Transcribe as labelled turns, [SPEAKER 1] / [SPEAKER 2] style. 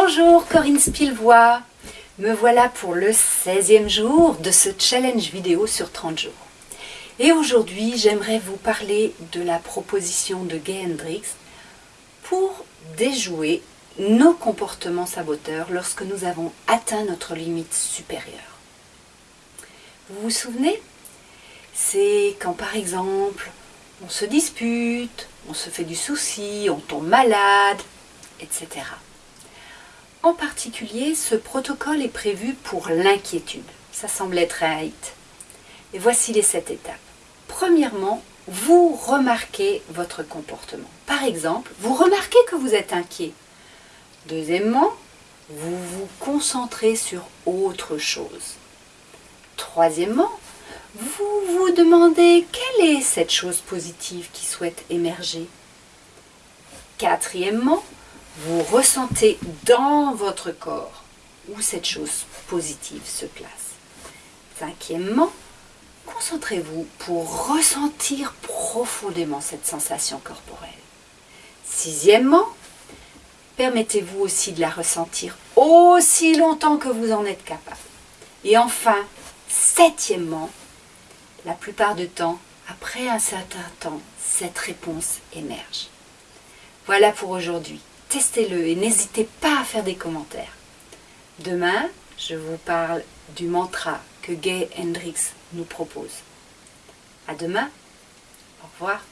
[SPEAKER 1] Bonjour Corinne Spilvois, me voilà pour le 16e jour de ce challenge vidéo sur 30 jours. Et aujourd'hui, j'aimerais vous parler de la proposition de Gay Hendrix pour déjouer nos comportements saboteurs lorsque nous avons atteint notre limite supérieure. Vous vous souvenez? C'est quand par exemple, on se dispute, on se fait du souci, on tombe malade, etc. En particulier, ce protocole est prévu pour l'inquiétude. Ça semble être un hit. Et voici les sept étapes. Premièrement, vous remarquez votre comportement. Par exemple, vous remarquez que vous êtes inquiet. Deuxièmement, vous vous concentrez sur autre chose. Troisièmement, vous vous demandez quelle est cette chose positive qui souhaite émerger. Quatrièmement, vous ressentez dans votre corps où cette chose positive se place. Cinquièmement, concentrez-vous pour ressentir profondément cette sensation corporelle. Sixièmement, permettez-vous aussi de la ressentir aussi longtemps que vous en êtes capable. Et enfin, septièmement, la plupart du temps, après un certain temps, cette réponse émerge. Voilà pour aujourd'hui testez-le et n'hésitez pas à faire des commentaires. Demain, je vous parle du mantra que Gay Hendrix nous propose. À demain. Au revoir.